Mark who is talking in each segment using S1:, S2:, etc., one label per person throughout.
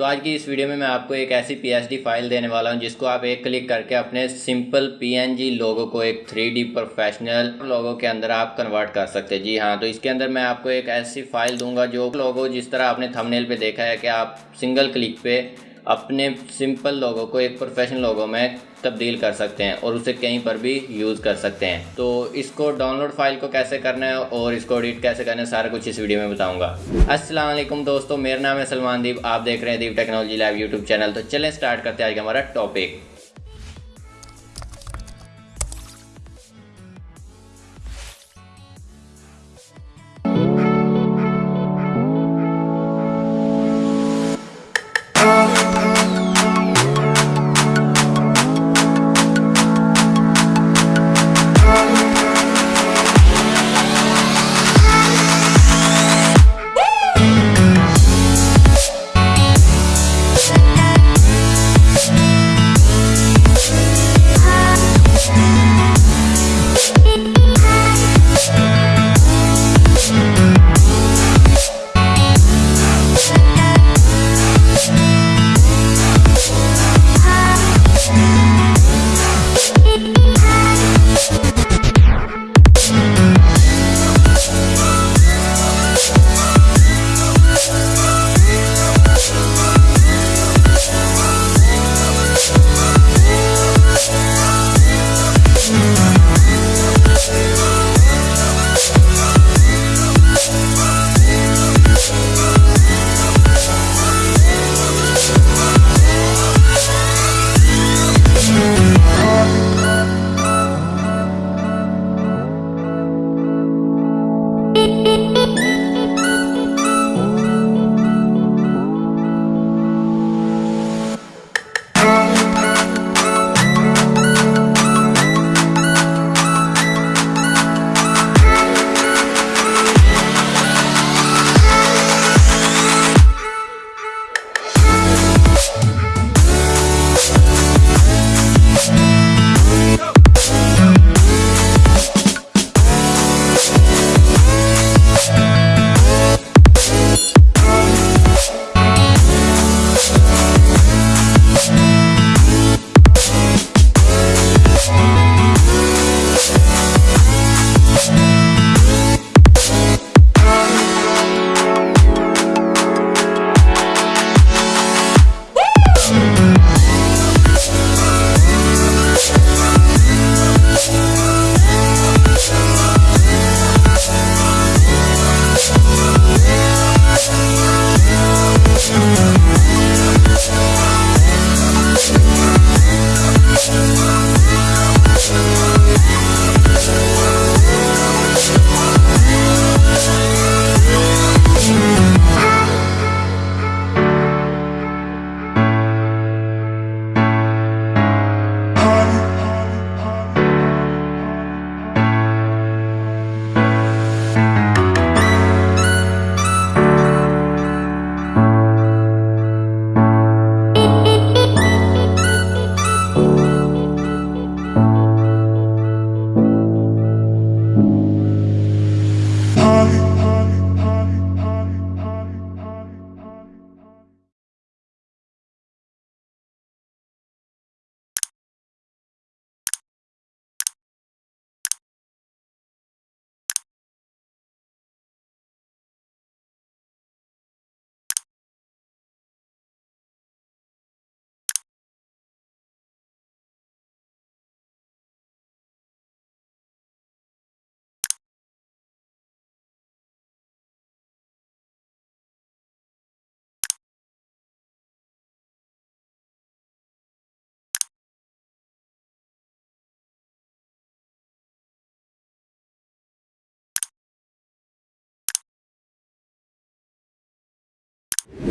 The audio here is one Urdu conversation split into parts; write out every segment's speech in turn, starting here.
S1: تو آج کی اس ویڈیو میں میں آپ کو ایک ایسی پی ایس ڈی فائل دینے والا ہوں، جس کو آپ ایک کلک کر کے اپنے سمپل پی این جی لوگوں کو ایک تھری ڈی پروفیشنل لوگوں کے اندر آپ کنورٹ کر سکتے جی ہاں تو اس کے اندر میں آپ کو ایک ایسی فائل دوں گا جو لوگوں جس طرح آپ نے تھمنیل پہ دیکھا ہے کہ آپ سنگل کلک پہ اپنے سمپل لوگوں کو، ایک پروفیشنل لوگوں میں تبدیل کر سکتے ہیں اور اسے کہیں پر بھی یوز کر سکتے ہیں۔ تو اس کو ڈاؤن لوڈ فائل کو کیسے کرنا ہے اور اس کو ایڈٹ کیسے کرنا ہے، سارا کچھ اس ویڈیو میں بتاؤں گا۔ السلام علیکم دوستو، میرا نام ہے سلمان دیپ، آپ دیکھ رہے ہیں deep technology live YouTube channel. تو چلیں سٹارٹ کرتے ہیں آج کا ہمارا ٹاپک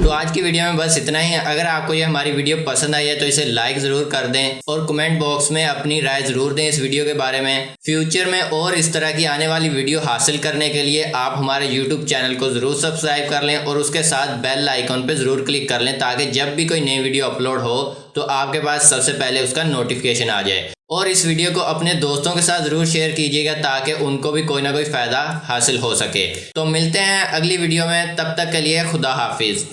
S1: تو آج کی ویڈیو میں بس اتنا ہی۔ ہے اگر آپ کو یہ ہماری ویڈیو پسند آئی ہے تو اسے لائک ضرور کر دیں اور کمنٹ باکس میں اپنی رائے ضرور دیں اس ویڈیو کے بارے میں۔ فیوچر میں اور اس طرح کی آنے والی ویڈیو حاصل کرنے کے لیے آپ ہمارے یوٹیوب چینل کو ضرور سبسکرائب کر لیں اور اس کے ساتھ بیل آئیکن پہ ضرور کلک کر لیں تاکہ جب بھی کوئی نئی ویڈیو اپلوڈ ہو تو آپ کے پاس سب سے پہلے اس کا نوٹیفیکیشن آ جائے۔ اور اس ویڈیو کو اپنے دوستوں کے ساتھ ضرور شیئر کیجیے گا تاکہ ان کو بھی کوئی نہ کوئی فائدہ حاصل ہو سکے۔ تو ملتے ہیں اگلی ویڈیو میں۔ تب تک کے لیے خدا حافظ۔